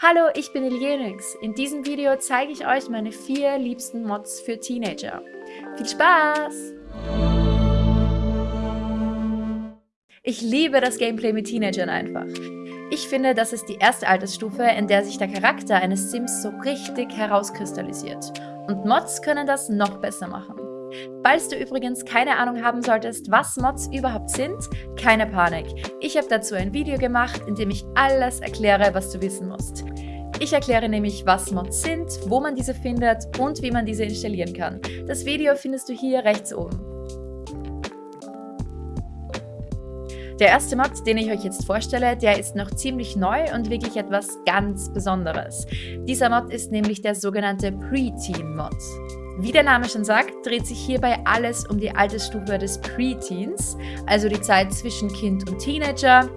Hallo, ich bin Elienix. In diesem Video zeige ich euch meine vier liebsten Mods für Teenager. Viel Spaß! Ich liebe das Gameplay mit Teenagern einfach. Ich finde, das ist die erste Altersstufe, in der sich der Charakter eines Sims so richtig herauskristallisiert. Und Mods können das noch besser machen. Falls du übrigens keine Ahnung haben solltest, was Mods überhaupt sind, keine Panik. Ich habe dazu ein Video gemacht, in dem ich alles erkläre, was du wissen musst. Ich erkläre nämlich, was Mods sind, wo man diese findet und wie man diese installieren kann. Das Video findest du hier rechts oben. Der erste Mod, den ich euch jetzt vorstelle, der ist noch ziemlich neu und wirklich etwas ganz Besonderes. Dieser Mod ist nämlich der sogenannte Preteen-Mod. Wie der Name schon sagt, dreht sich hierbei alles um die Altersstufe des Preteens, also die Zeit zwischen Kind und Teenager,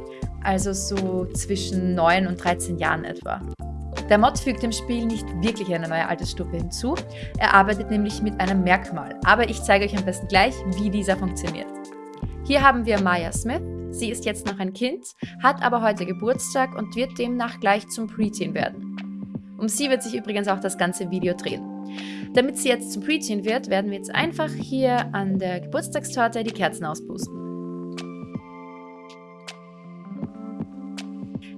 also so zwischen 9 und 13 Jahren etwa. Der Mod fügt dem Spiel nicht wirklich eine neue Altersstufe hinzu, er arbeitet nämlich mit einem Merkmal, aber ich zeige euch am besten gleich, wie dieser funktioniert. Hier haben wir Maya Smith, sie ist jetzt noch ein Kind, hat aber heute Geburtstag und wird demnach gleich zum Preteen werden. Um sie wird sich übrigens auch das ganze Video drehen. Damit sie jetzt zum Preteen wird, werden wir jetzt einfach hier an der Geburtstagstorte die Kerzen auspusten.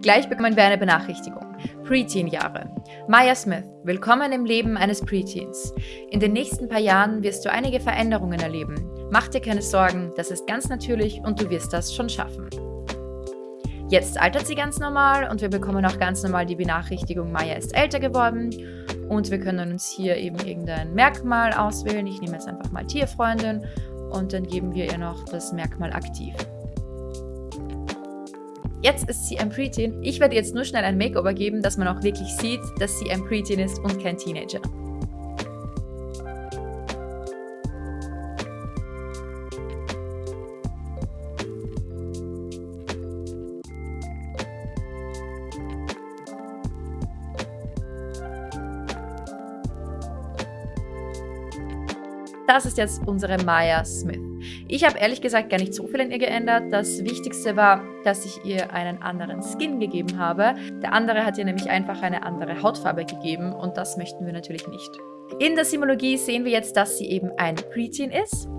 Gleich bekommen wir eine Benachrichtigung. Preteen-Jahre. Maya Smith, willkommen im Leben eines Preteens. In den nächsten paar Jahren wirst du einige Veränderungen erleben. Mach dir keine Sorgen, das ist ganz natürlich und du wirst das schon schaffen. Jetzt altert sie ganz normal und wir bekommen auch ganz normal die Benachrichtigung, Maya ist älter geworden und wir können uns hier eben irgendein Merkmal auswählen. Ich nehme jetzt einfach mal Tierfreundin und dann geben wir ihr noch das Merkmal aktiv. Jetzt ist sie ein Preteen. Ich werde jetzt nur schnell ein Makeover geben, dass man auch wirklich sieht, dass sie ein Preteen ist und kein Teenager. Das ist jetzt unsere Maya Smith. Ich habe ehrlich gesagt gar nicht so viel an ihr geändert. Das Wichtigste war, dass ich ihr einen anderen Skin gegeben habe. Der andere hat ihr nämlich einfach eine andere Hautfarbe gegeben und das möchten wir natürlich nicht. In der Simologie sehen wir jetzt, dass sie eben ein Preteen ist.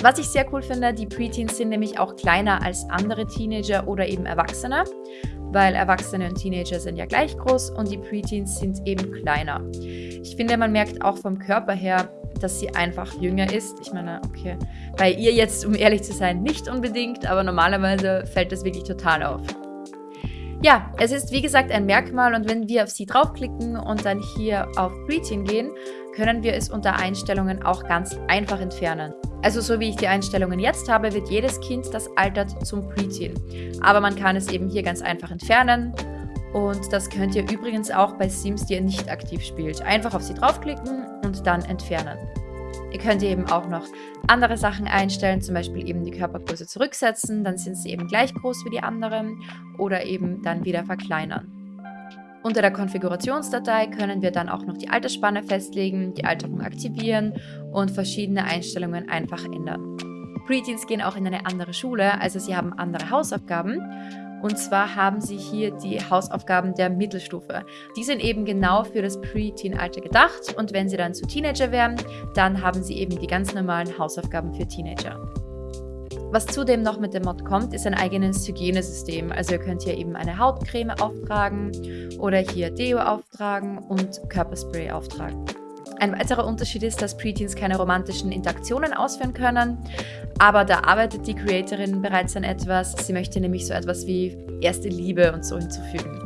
Was ich sehr cool finde, die Preteens sind nämlich auch kleiner als andere Teenager oder eben Erwachsene, weil Erwachsene und Teenager sind ja gleich groß und die Preteens sind eben kleiner. Ich finde, man merkt auch vom Körper her, dass sie einfach jünger ist. Ich meine, okay, bei ihr jetzt, um ehrlich zu sein, nicht unbedingt, aber normalerweise fällt das wirklich total auf. Ja, es ist wie gesagt ein Merkmal und wenn wir auf sie draufklicken und dann hier auf Preteen gehen, können wir es unter Einstellungen auch ganz einfach entfernen. Also so wie ich die Einstellungen jetzt habe, wird jedes Kind, das altert, zum Preteen. Aber man kann es eben hier ganz einfach entfernen und das könnt ihr übrigens auch bei Sims, die ihr nicht aktiv spielt. Einfach auf sie draufklicken und dann entfernen. Ihr könnt eben auch noch andere Sachen einstellen, zum Beispiel eben die Körpergröße zurücksetzen, dann sind sie eben gleich groß wie die anderen oder eben dann wieder verkleinern. Unter der Konfigurationsdatei können wir dann auch noch die Altersspanne festlegen, die Alterung aktivieren und verschiedene Einstellungen einfach ändern. Preteens gehen auch in eine andere Schule, also sie haben andere Hausaufgaben und zwar haben sie hier die Hausaufgaben der Mittelstufe. Die sind eben genau für das Pre-Teen-Alter gedacht und wenn sie dann zu Teenager werden, dann haben sie eben die ganz normalen Hausaufgaben für Teenager. Was zudem noch mit dem Mod kommt, ist ein eigenes Hygienesystem. Also ihr könnt hier eben eine Hautcreme auftragen oder hier Deo auftragen und Körperspray auftragen. Ein weiterer Unterschied ist, dass Preteens keine romantischen Interaktionen ausführen können, aber da arbeitet die Creatorin bereits an etwas. Sie möchte nämlich so etwas wie erste Liebe und so hinzufügen.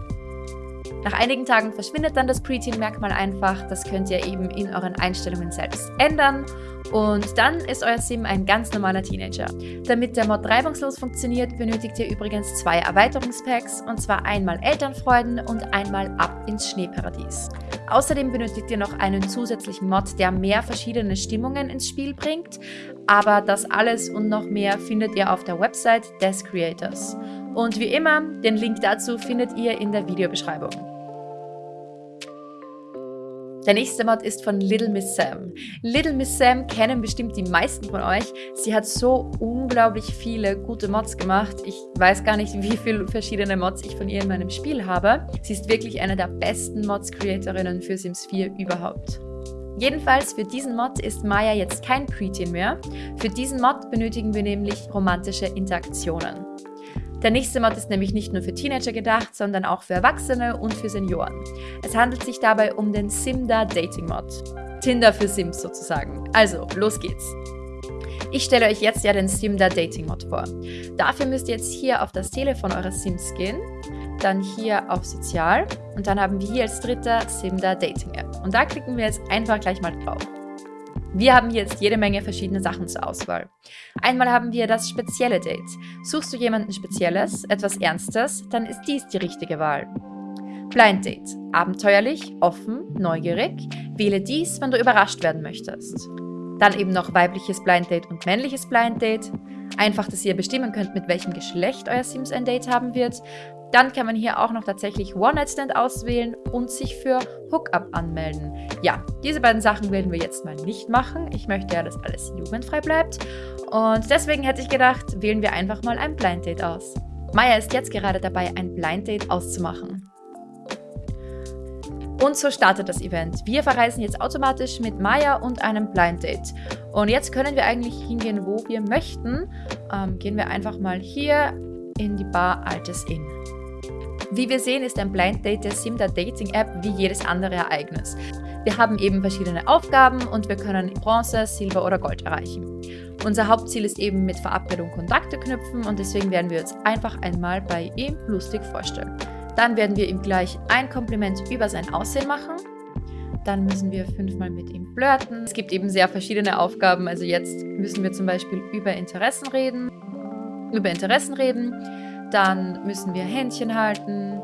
Nach einigen Tagen verschwindet dann das Preteen-Merkmal einfach. Das könnt ihr eben in euren Einstellungen selbst ändern. Und dann ist euer Sim ein ganz normaler Teenager. Damit der Mod reibungslos funktioniert, benötigt ihr übrigens zwei Erweiterungspacks, und zwar einmal Elternfreuden und einmal Ab ins Schneeparadies. Außerdem benötigt ihr noch einen zusätzlichen Mod, der mehr verschiedene Stimmungen ins Spiel bringt, aber das alles und noch mehr findet ihr auf der Website des Creators. Und wie immer, den Link dazu findet ihr in der Videobeschreibung. Der nächste Mod ist von Little Miss Sam. Little Miss Sam kennen bestimmt die meisten von euch. Sie hat so unglaublich viele gute Mods gemacht. Ich weiß gar nicht, wie viele verschiedene Mods ich von ihr in meinem Spiel habe. Sie ist wirklich eine der besten Mods-Creatorinnen für Sims 4 überhaupt. Jedenfalls für diesen Mod ist Maya jetzt kein Preteen mehr. Für diesen Mod benötigen wir nämlich romantische Interaktionen. Der nächste Mod ist nämlich nicht nur für Teenager gedacht, sondern auch für Erwachsene und für Senioren. Es handelt sich dabei um den Simda Dating Mod. Tinder für Sims sozusagen. Also, los geht's. Ich stelle euch jetzt ja den Simda Dating Mod vor. Dafür müsst ihr jetzt hier auf das Telefon eures Sims gehen, dann hier auf Sozial und dann haben wir hier als dritter Simda Dating App. Und da klicken wir jetzt einfach gleich mal drauf. Wir haben jetzt jede Menge verschiedene Sachen zur Auswahl. Einmal haben wir das spezielle Date. Suchst du jemanden Spezielles, etwas Ernstes, dann ist dies die richtige Wahl. Blind Date. Abenteuerlich, offen, neugierig. Wähle dies, wenn du überrascht werden möchtest. Dann eben noch weibliches Blind Date und männliches Blind Date. Einfach, dass ihr bestimmen könnt, mit welchem Geschlecht euer Sims ein Date haben wird. Dann kann man hier auch noch tatsächlich One-Night-Stand auswählen und sich für Hookup anmelden. Ja, diese beiden Sachen werden wir jetzt mal nicht machen. Ich möchte ja, dass alles jugendfrei bleibt. Und deswegen hätte ich gedacht, wählen wir einfach mal ein Blind Date aus. Maya ist jetzt gerade dabei, ein Blind Date auszumachen. Und so startet das Event. Wir verreisen jetzt automatisch mit Maya und einem Blind Date. Und jetzt können wir eigentlich hingehen, wo wir möchten. Ähm, gehen wir einfach mal hier in die Bar Altes Inn. Wie wir sehen, ist ein Blind Date der Simda Dating App wie jedes andere Ereignis. Wir haben eben verschiedene Aufgaben und wir können Bronze, Silber oder Gold erreichen. Unser Hauptziel ist eben mit Verabredung Kontakte knüpfen und deswegen werden wir uns einfach einmal bei ihm lustig vorstellen. Dann werden wir ihm gleich ein Kompliment über sein Aussehen machen. Dann müssen wir fünfmal mit ihm flirten. Es gibt eben sehr verschiedene Aufgaben. Also jetzt müssen wir zum Beispiel über Interessen reden. Über Interessen reden. Dann müssen wir Händchen halten.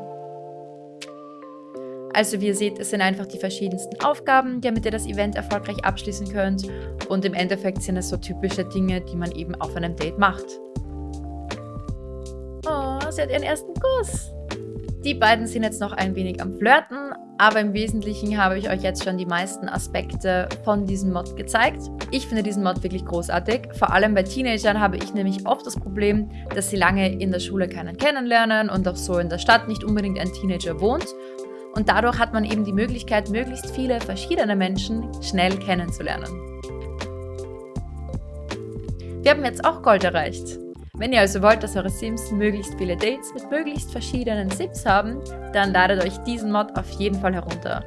Also wie ihr seht, es sind einfach die verschiedensten Aufgaben, damit ihr das Event erfolgreich abschließen könnt. Und im Endeffekt sind es so typische Dinge, die man eben auf einem Date macht. Oh, sie hat ihren ersten Kuss. Die beiden sind jetzt noch ein wenig am Flirten, aber im Wesentlichen habe ich euch jetzt schon die meisten Aspekte von diesem Mod gezeigt. Ich finde diesen Mod wirklich großartig. Vor allem bei Teenagern habe ich nämlich oft das Problem, dass sie lange in der Schule keinen kennenlernen und auch so in der Stadt nicht unbedingt ein Teenager wohnt. Und dadurch hat man eben die Möglichkeit, möglichst viele verschiedene Menschen schnell kennenzulernen. Wir haben jetzt auch Gold erreicht. Wenn ihr also wollt, dass eure Sims möglichst viele Dates mit möglichst verschiedenen Sims haben, dann ladet euch diesen Mod auf jeden Fall herunter.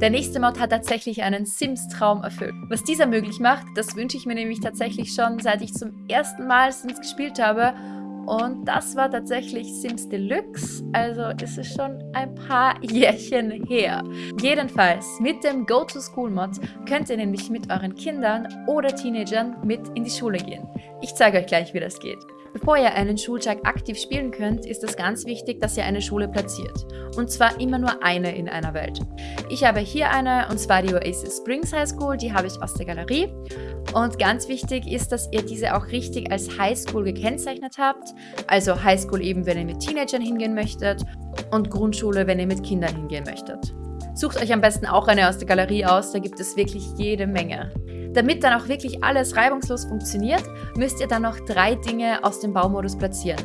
Der nächste Mod hat tatsächlich einen Sims-Traum erfüllt. Was dieser möglich macht, das wünsche ich mir nämlich tatsächlich schon, seit ich zum ersten Mal Sims gespielt habe und das war tatsächlich Sims Deluxe, also ist es schon ein paar Jährchen her. Jedenfalls, mit dem Go-to-School-Mod könnt ihr nämlich mit euren Kindern oder Teenagern mit in die Schule gehen. Ich zeige euch gleich, wie das geht. Bevor ihr einen Schultag aktiv spielen könnt, ist es ganz wichtig, dass ihr eine Schule platziert. Und zwar immer nur eine in einer Welt. Ich habe hier eine, und zwar die Oasis Springs High School, die habe ich aus der Galerie. Und ganz wichtig ist, dass ihr diese auch richtig als High School gekennzeichnet habt. Also High School eben, wenn ihr mit Teenagern hingehen möchtet und Grundschule, wenn ihr mit Kindern hingehen möchtet. Sucht euch am besten auch eine aus der Galerie aus, da gibt es wirklich jede Menge. Damit dann auch wirklich alles reibungslos funktioniert, müsst ihr dann noch drei Dinge aus dem Baumodus platzieren.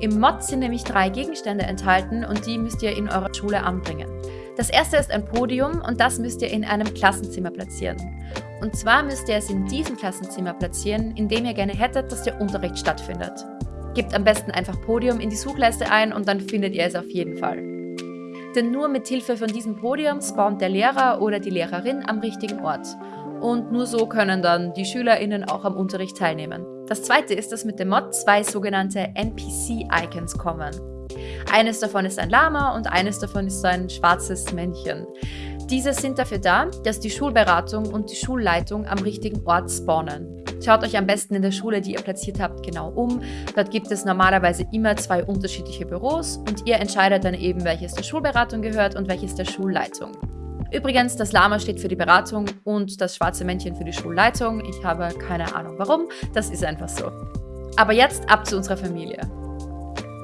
Im Mod sind nämlich drei Gegenstände enthalten und die müsst ihr in eurer Schule anbringen. Das erste ist ein Podium und das müsst ihr in einem Klassenzimmer platzieren. Und zwar müsst ihr es in diesem Klassenzimmer platzieren, in dem ihr gerne hättet, dass der Unterricht stattfindet. Gebt am besten einfach Podium in die Suchleiste ein und dann findet ihr es auf jeden Fall. Denn nur mit Hilfe von diesem Podium spawnt der Lehrer oder die Lehrerin am richtigen Ort und nur so können dann die SchülerInnen auch am Unterricht teilnehmen. Das zweite ist, dass mit dem Mod zwei sogenannte NPC-Icons kommen. Eines davon ist ein Lama und eines davon ist ein schwarzes Männchen. Diese sind dafür da, dass die Schulberatung und die Schulleitung am richtigen Ort spawnen. Schaut euch am besten in der Schule, die ihr platziert habt, genau um. Dort gibt es normalerweise immer zwei unterschiedliche Büros und ihr entscheidet dann eben, welches der Schulberatung gehört und welches der Schulleitung. Übrigens, das Lama steht für die Beratung und das schwarze Männchen für die Schulleitung. Ich habe keine Ahnung warum, das ist einfach so. Aber jetzt ab zu unserer Familie.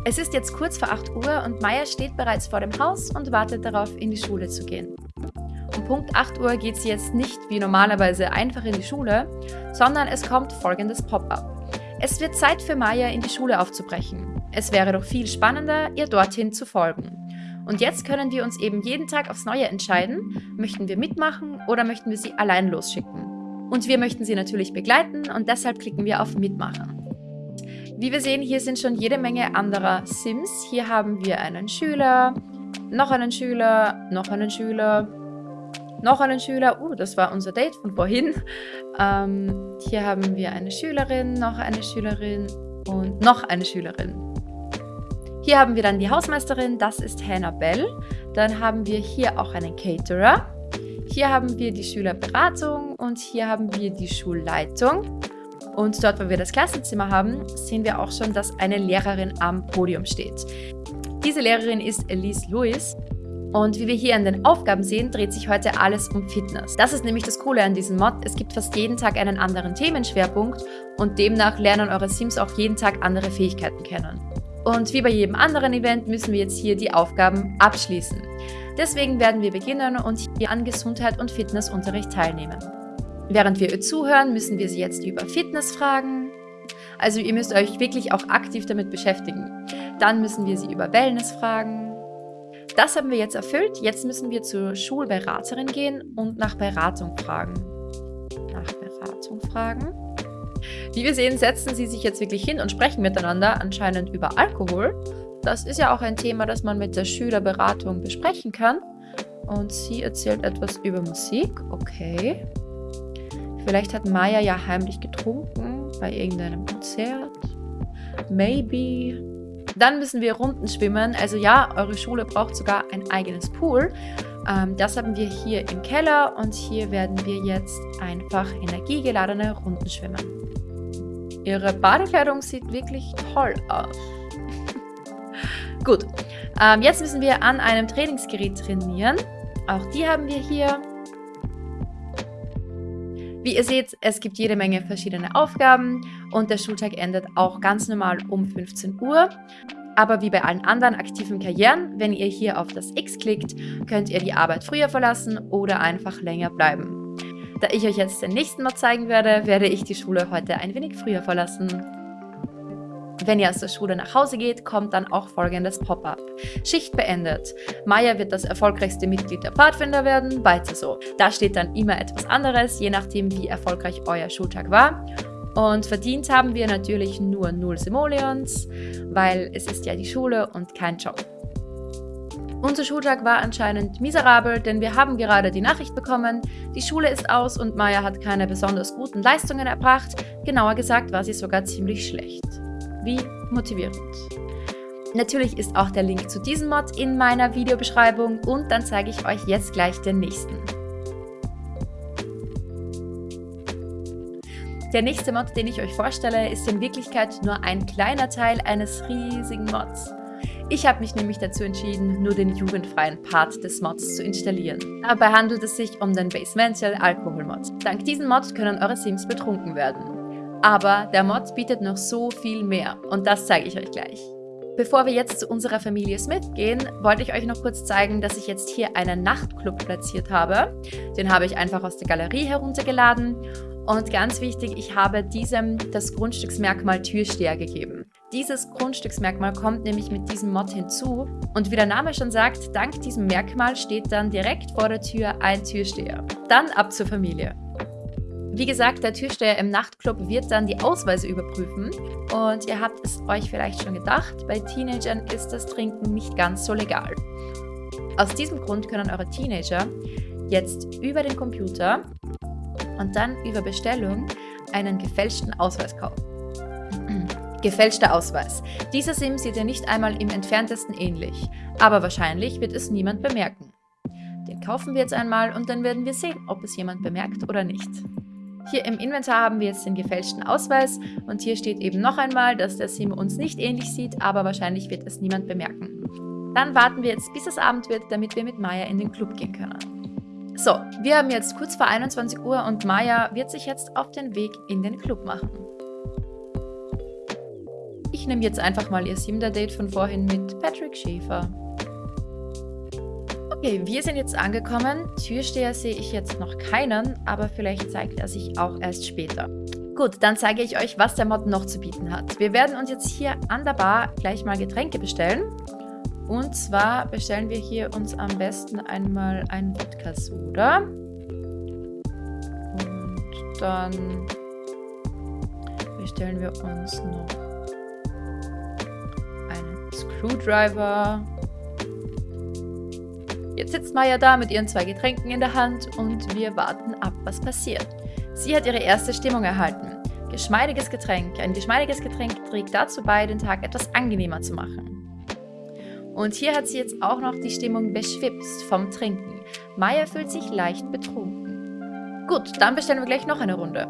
Es ist jetzt kurz vor 8 Uhr und Maya steht bereits vor dem Haus und wartet darauf, in die Schule zu gehen. Um Punkt 8 Uhr geht sie jetzt nicht wie normalerweise einfach in die Schule, sondern es kommt folgendes Pop-up. Es wird Zeit für Maya, in die Schule aufzubrechen. Es wäre doch viel spannender, ihr dorthin zu folgen. Und jetzt können wir uns eben jeden Tag aufs Neue entscheiden, möchten wir mitmachen oder möchten wir sie allein losschicken. Und wir möchten sie natürlich begleiten und deshalb klicken wir auf Mitmachen. Wie wir sehen, hier sind schon jede Menge anderer Sims. Hier haben wir einen Schüler, noch einen Schüler, noch einen Schüler, noch einen Schüler. Uh, das war unser Date von vorhin. Ähm, hier haben wir eine Schülerin, noch eine Schülerin und noch eine Schülerin. Hier haben wir dann die Hausmeisterin, das ist Hannah Bell. Dann haben wir hier auch einen Caterer. Hier haben wir die Schülerberatung und hier haben wir die Schulleitung. Und dort, wo wir das Klassenzimmer haben, sehen wir auch schon, dass eine Lehrerin am Podium steht. Diese Lehrerin ist Elise Lewis. Und wie wir hier an den Aufgaben sehen, dreht sich heute alles um Fitness. Das ist nämlich das Coole an diesem Mod. Es gibt fast jeden Tag einen anderen Themenschwerpunkt und demnach lernen eure Sims auch jeden Tag andere Fähigkeiten kennen. Und wie bei jedem anderen Event müssen wir jetzt hier die Aufgaben abschließen. Deswegen werden wir beginnen und hier an Gesundheit und Fitnessunterricht teilnehmen. Während wir ihr zuhören, müssen wir sie jetzt über Fitness fragen. Also ihr müsst euch wirklich auch aktiv damit beschäftigen. Dann müssen wir sie über Wellness fragen. Das haben wir jetzt erfüllt. Jetzt müssen wir zur Schulberaterin gehen und nach Beratung fragen. Nach Beratung fragen. Wie wir sehen, setzen sie sich jetzt wirklich hin und sprechen miteinander, anscheinend über Alkohol. Das ist ja auch ein Thema, das man mit der Schülerberatung besprechen kann. Und sie erzählt etwas über Musik. Okay. Vielleicht hat Maya ja heimlich getrunken bei irgendeinem Konzert. Maybe. Dann müssen wir Runden schwimmen. Also ja, eure Schule braucht sogar ein eigenes Pool. Ähm, das haben wir hier im Keller und hier werden wir jetzt einfach energiegeladene Runden schwimmen. Ihre Badekleidung sieht wirklich toll aus. Gut, ähm, jetzt müssen wir an einem Trainingsgerät trainieren. Auch die haben wir hier. Wie ihr seht, es gibt jede Menge verschiedene Aufgaben und der Schultag endet auch ganz normal um 15 Uhr. Aber wie bei allen anderen aktiven Karrieren, wenn ihr hier auf das X klickt, könnt ihr die Arbeit früher verlassen oder einfach länger bleiben. Da ich euch jetzt den nächsten Mod zeigen werde, werde ich die Schule heute ein wenig früher verlassen. Wenn ihr aus der Schule nach Hause geht, kommt dann auch folgendes Pop-up. Schicht beendet. Maya wird das erfolgreichste Mitglied der Pfadfinder werden, weiter so. Da steht dann immer etwas anderes, je nachdem wie erfolgreich euer Schultag war. Und verdient haben wir natürlich nur 0 Simoleons, weil es ist ja die Schule und kein Job. Unser Schultag war anscheinend miserabel, denn wir haben gerade die Nachricht bekommen, die Schule ist aus und Maya hat keine besonders guten Leistungen erbracht. Genauer gesagt war sie sogar ziemlich schlecht wie motivierend. Natürlich ist auch der Link zu diesem Mod in meiner Videobeschreibung und dann zeige ich euch jetzt gleich den nächsten. Der nächste Mod, den ich euch vorstelle, ist in Wirklichkeit nur ein kleiner Teil eines riesigen Mods. Ich habe mich nämlich dazu entschieden, nur den jugendfreien Part des Mods zu installieren. Dabei handelt es sich um den Basemental Alkohol Mod. Dank diesem Mod können eure Sims betrunken werden. Aber der Mod bietet noch so viel mehr und das zeige ich euch gleich. Bevor wir jetzt zu unserer Familie Smith gehen, wollte ich euch noch kurz zeigen, dass ich jetzt hier einen Nachtclub platziert habe. Den habe ich einfach aus der Galerie heruntergeladen und ganz wichtig, ich habe diesem das Grundstücksmerkmal Türsteher gegeben. Dieses Grundstücksmerkmal kommt nämlich mit diesem Mod hinzu und wie der Name schon sagt, dank diesem Merkmal steht dann direkt vor der Tür ein Türsteher. Dann ab zur Familie. Wie gesagt, der Türsteher im Nachtclub wird dann die Ausweise überprüfen. Und ihr habt es euch vielleicht schon gedacht, bei Teenagern ist das Trinken nicht ganz so legal. Aus diesem Grund können eure Teenager jetzt über den Computer und dann über Bestellung einen gefälschten Ausweis kaufen. Gefälschter Ausweis. Dieser Sim sieht ihr nicht einmal im entferntesten ähnlich, aber wahrscheinlich wird es niemand bemerken. Den kaufen wir jetzt einmal und dann werden wir sehen, ob es jemand bemerkt oder nicht. Hier im Inventar haben wir jetzt den gefälschten Ausweis und hier steht eben noch einmal, dass der Sim uns nicht ähnlich sieht, aber wahrscheinlich wird es niemand bemerken. Dann warten wir jetzt, bis es Abend wird, damit wir mit Maya in den Club gehen können. So, wir haben jetzt kurz vor 21 Uhr und Maya wird sich jetzt auf den Weg in den Club machen. Ich nehme jetzt einfach mal ihr Simda-Date von vorhin mit Patrick Schäfer. Okay, wir sind jetzt angekommen. Türsteher sehe ich jetzt noch keinen, aber vielleicht zeigt er sich auch erst später. Gut, dann zeige ich euch, was der Mod noch zu bieten hat. Wir werden uns jetzt hier an der Bar gleich mal Getränke bestellen. Und zwar bestellen wir hier uns am besten einmal einen Wodka Soda. Und dann bestellen wir uns noch Screwdriver. Jetzt sitzt Maya da mit ihren zwei Getränken in der Hand und wir warten ab, was passiert. Sie hat ihre erste Stimmung erhalten. Geschmeidiges Getränk. Ein geschmeidiges Getränk trägt dazu bei, den Tag etwas angenehmer zu machen. Und hier hat sie jetzt auch noch die Stimmung beschwipst vom Trinken. Maya fühlt sich leicht betrunken. Gut, dann bestellen wir gleich noch eine Runde.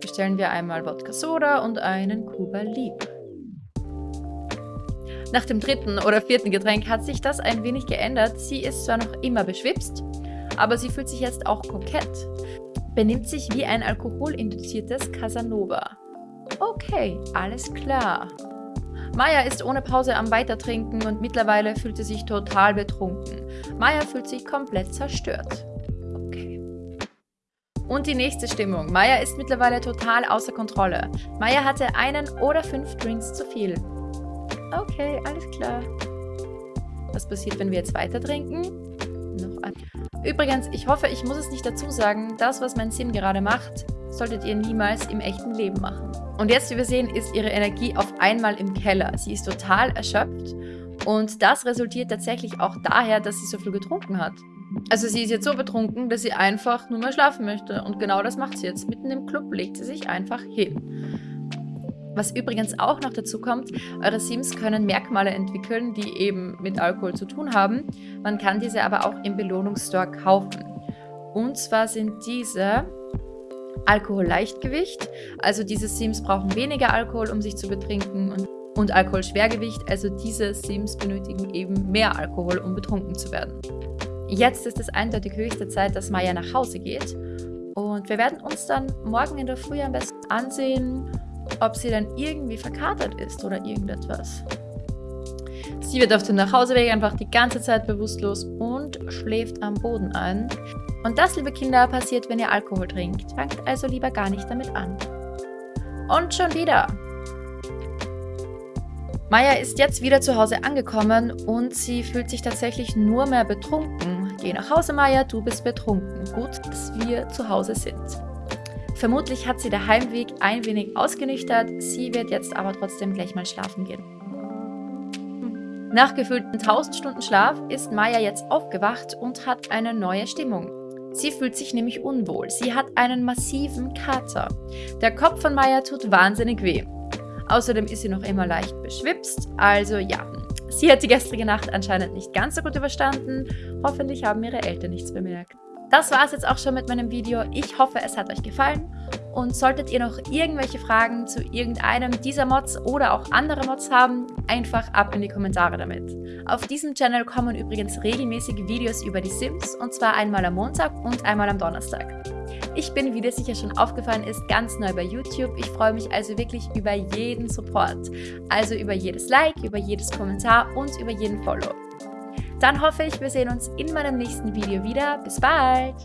Bestellen wir einmal Wodka Soda und einen Cuba Libre. Nach dem dritten oder vierten Getränk hat sich das ein wenig geändert. Sie ist zwar noch immer beschwipst, aber sie fühlt sich jetzt auch kokett. Benimmt sich wie ein alkoholinduziertes Casanova. Okay, alles klar. Maya ist ohne Pause am Weitertrinken und mittlerweile fühlt sie sich total betrunken. Maya fühlt sich komplett zerstört. Okay. Und die nächste Stimmung. Maya ist mittlerweile total außer Kontrolle. Maya hatte einen oder fünf Drinks zu viel. Okay, alles klar. Was passiert, wenn wir jetzt weiter trinken? Noch ein. Übrigens, ich hoffe, ich muss es nicht dazu sagen, das, was mein Sim gerade macht, solltet ihr niemals im echten Leben machen. Und jetzt, wie wir sehen, ist ihre Energie auf einmal im Keller. Sie ist total erschöpft und das resultiert tatsächlich auch daher, dass sie so viel getrunken hat. Also sie ist jetzt so betrunken, dass sie einfach nur mehr schlafen möchte. Und genau das macht sie jetzt. Mitten im Club legt sie sich einfach hin. Was übrigens auch noch dazu kommt, eure Sims können Merkmale entwickeln, die eben mit Alkohol zu tun haben. Man kann diese aber auch im Belohnungsstore kaufen. Und zwar sind diese Alkohol-Leichtgewicht, also diese Sims brauchen weniger Alkohol, um sich zu betrinken und, und Alkohol-Schwergewicht, also diese Sims benötigen eben mehr Alkohol, um betrunken zu werden. Jetzt ist es eindeutig höchste Zeit, dass Maya nach Hause geht und wir werden uns dann morgen in der Früh am besten ansehen, ob sie dann irgendwie verkatert ist oder irgendetwas. Sie wird auf dem Nachhauseweg einfach die ganze Zeit bewusstlos und schläft am Boden ein. Und das, liebe Kinder, passiert, wenn ihr Alkohol trinkt. Fangt also lieber gar nicht damit an. Und schon wieder. Maya ist jetzt wieder zu Hause angekommen und sie fühlt sich tatsächlich nur mehr betrunken. Geh nach Hause, Maya, du bist betrunken. Gut, dass wir zu Hause sind. Vermutlich hat sie der Heimweg ein wenig ausgenüchtert, sie wird jetzt aber trotzdem gleich mal schlafen gehen. Nach gefühlten 1000 Stunden Schlaf ist Maya jetzt aufgewacht und hat eine neue Stimmung. Sie fühlt sich nämlich unwohl. Sie hat einen massiven Kater. Der Kopf von Maya tut wahnsinnig weh. Außerdem ist sie noch immer leicht beschwipst, also ja. Sie hat die gestrige Nacht anscheinend nicht ganz so gut überstanden. Hoffentlich haben ihre Eltern nichts bemerkt. Das war es jetzt auch schon mit meinem Video. Ich hoffe, es hat euch gefallen. Und solltet ihr noch irgendwelche Fragen zu irgendeinem dieser Mods oder auch andere Mods haben, einfach ab in die Kommentare damit. Auf diesem Channel kommen übrigens regelmäßig Videos über die Sims und zwar einmal am Montag und einmal am Donnerstag. Ich bin, wie dir sicher schon aufgefallen ist, ganz neu bei YouTube. Ich freue mich also wirklich über jeden Support. Also über jedes Like, über jedes Kommentar und über jeden Follow. Dann hoffe ich, wir sehen uns in meinem nächsten Video wieder. Bis bald!